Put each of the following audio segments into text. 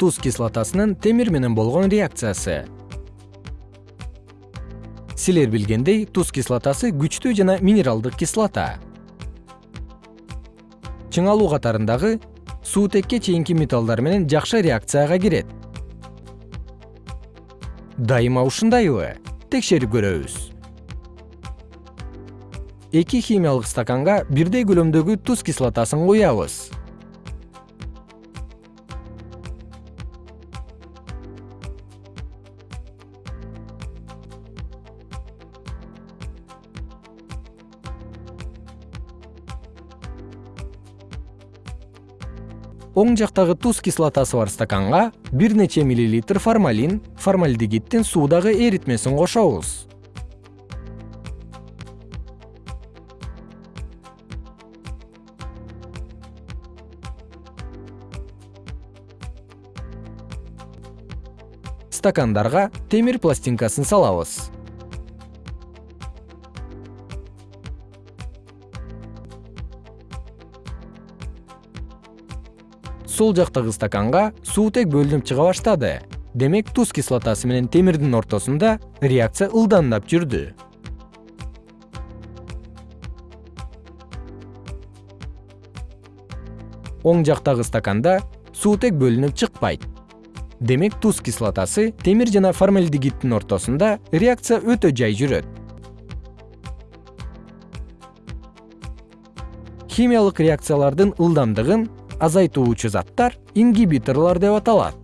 туз кислотасынын темир менен болгон реакциясы. Силер билгендей туз кислотасы күчтүү жана минералдык кислота. Чыңалуу катарындагы суутекке чейинки металлдар менен жакшы реакцияга кирет. Дайыма ушундайбы текшерип көрөбүз. Эки химиялык стаканга бирдей көлөмдөгү туз кислотасын куябыз оң жактагы туз кислотасы бар стаканга бир нече миллилитр формалин формальдегиддин суудагы эритмесин кошобуз. Стакандарга темир пластинкасын салабыз сол жактагы стаканга суутек бөлүнүп чыга баштады. Демек туз кислотасы менен темирдин ортосунда реакция ылдамдап жүрдү. Оң жактагы стаканда суутек бөлүнүп чыкпайт. Демек туз кислотасы темир жана формальдегиддин ортосунда реакция өтө жай жүрөт. Химиялык реакциялардын ылдамдыгын азайтуучу заттар ингибиторлор деп аталат.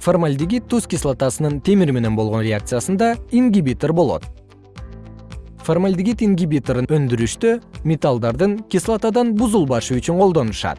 Формальдегид туз кислотасынын темир менен болгон реакциясында ингибитор болот. Формальдегид ингибиторун өндүрүштө металлдардын кислотадан бузулбашы үчүн колдонушат